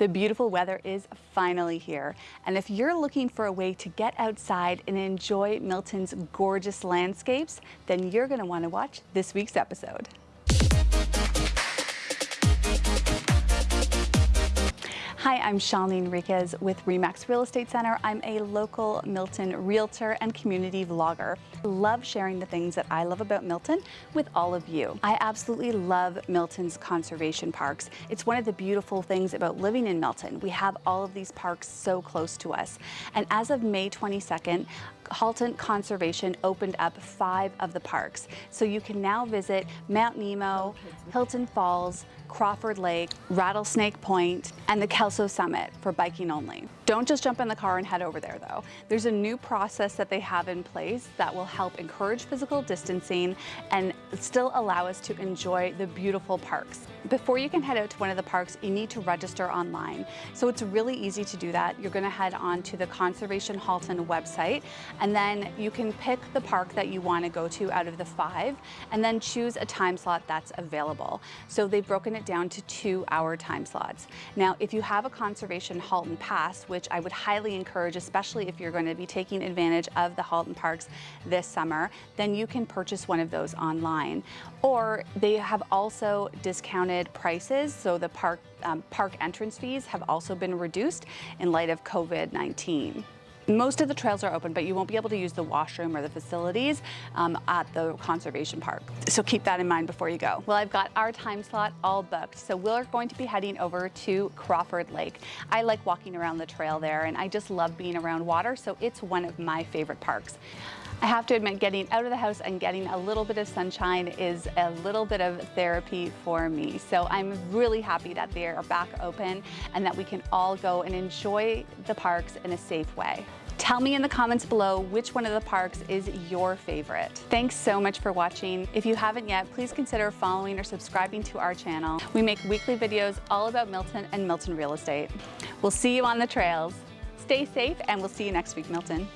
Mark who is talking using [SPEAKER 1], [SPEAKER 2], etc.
[SPEAKER 1] The beautiful weather is finally here. And if you're looking for a way to get outside and enjoy Milton's gorgeous landscapes, then you're gonna wanna watch this week's episode. I'm Shalene Enriquez with Remax Real Estate Center. I'm a local Milton realtor and community vlogger. Love sharing the things that I love about Milton with all of you. I absolutely love Milton's conservation parks. It's one of the beautiful things about living in Milton. We have all of these parks so close to us. And as of May 22nd, Halton Conservation opened up five of the parks. So you can now visit Mount Nemo, Hilton Falls, Crawford Lake, Rattlesnake Point, and the Kelso Summit for biking only. Don't just jump in the car and head over there though. There's a new process that they have in place that will help encourage physical distancing and still allow us to enjoy the beautiful parks. Before you can head out to one of the parks, you need to register online. So it's really easy to do that. You're gonna head on to the Conservation Halton website, and then you can pick the park that you wanna go to out of the five, and then choose a time slot that's available. So they've broken it down to two hour time slots. Now, if you have a Conservation Halton pass, which I would highly encourage, especially if you're gonna be taking advantage of the Halton parks this summer, then you can purchase one of those online. Or they have also discounted prices, so the park, um, park entrance fees have also been reduced in light of COVID-19. Most of the trails are open, but you won't be able to use the washroom or the facilities um, at the conservation park. So keep that in mind before you go. Well, I've got our time slot all booked. So we're going to be heading over to Crawford Lake. I like walking around the trail there and I just love being around water. So it's one of my favorite parks. I have to admit, getting out of the house and getting a little bit of sunshine is a little bit of therapy for me. So I'm really happy that they are back open and that we can all go and enjoy the parks in a safe way. Tell me in the comments below which one of the parks is your favorite. Thanks so much for watching. If you haven't yet, please consider following or subscribing to our channel. We make weekly videos all about Milton and Milton real estate. We'll see you on the trails. Stay safe and we'll see you next week, Milton.